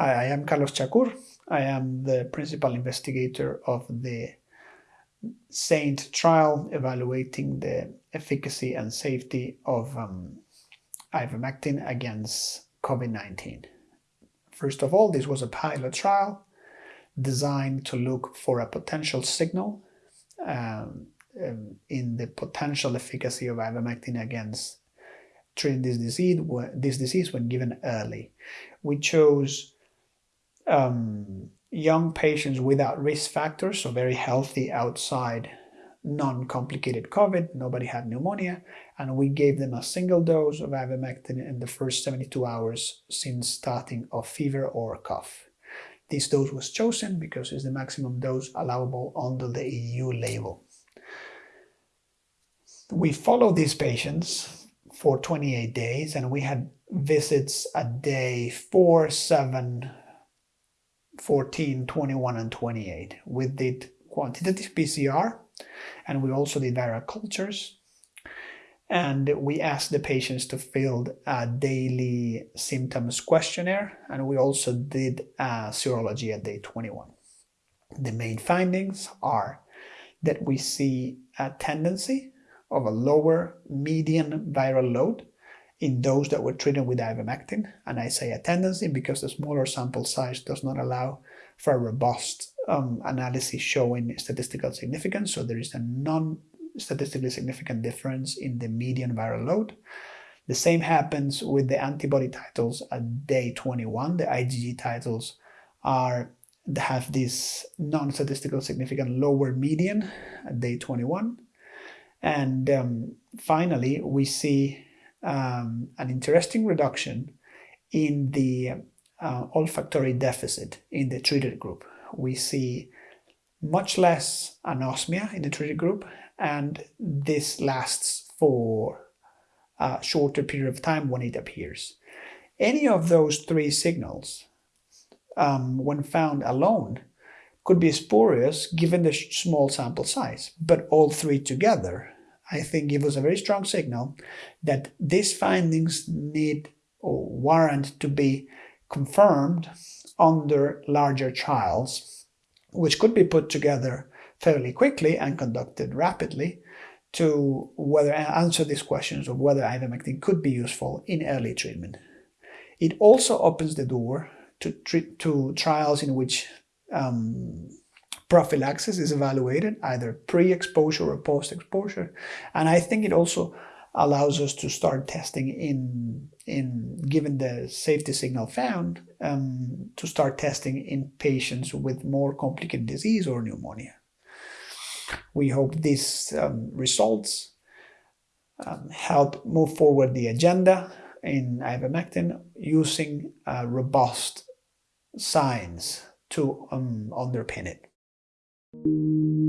Hi, I am Carlos Chaccour. I am the principal investigator of the SAINT trial evaluating the efficacy and safety of um, ivermectin against COVID-19. First of all, this was a pilot trial designed to look for a potential signal um, um, in the potential efficacy of ivermectin against treating this disease, this disease when given early. We chose um, young patients without risk factors, so very healthy outside non-complicated COVID, nobody had pneumonia, and we gave them a single dose of ivermectin in the first 72 hours since starting of fever or cough. This dose was chosen because it's the maximum dose allowable under the EU label. We followed these patients for 28 days and we had visits at day 4, 7, 14, 21, and 28. We did quantitative PCR, and we also did viral cultures. And we asked the patients to fill a daily symptoms questionnaire, and we also did serology at day 21. The main findings are that we see a tendency of a lower median viral load in those that were treated with ivermectin. And I say a tendency because the smaller sample size does not allow for a robust um, analysis showing statistical significance. So there is a non-statistically significant difference in the median viral load. The same happens with the antibody titles at day 21. The IgG titles are have this non-statistical significant lower median at day 21. And um, finally, we see um, an interesting reduction in the uh, olfactory deficit in the treated group. We see much less anosmia in the treated group, and this lasts for a shorter period of time when it appears. Any of those three signals, um, when found alone, could be spurious given the small sample size, but all three together I think give us a very strong signal that these findings need or warrant to be confirmed under larger trials, which could be put together fairly quickly and conducted rapidly to whether answer these questions of whether ivermectin could be useful in early treatment. It also opens the door to, to trials in which um, prophylaxis is evaluated, either pre-exposure or post-exposure. And I think it also allows us to start testing in, in given the safety signal found, um, to start testing in patients with more complicated disease or pneumonia. We hope these um, results um, help move forward the agenda in ivermectin using uh, robust science to um, underpin it. Música